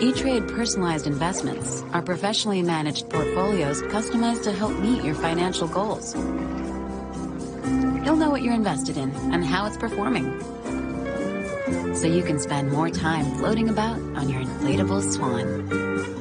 E-Trade personalized investments are professionally managed portfolios customized to help meet your financial goals. You'll know what you're invested in and how it's performing, so you can spend more time floating about on your inflatable swan.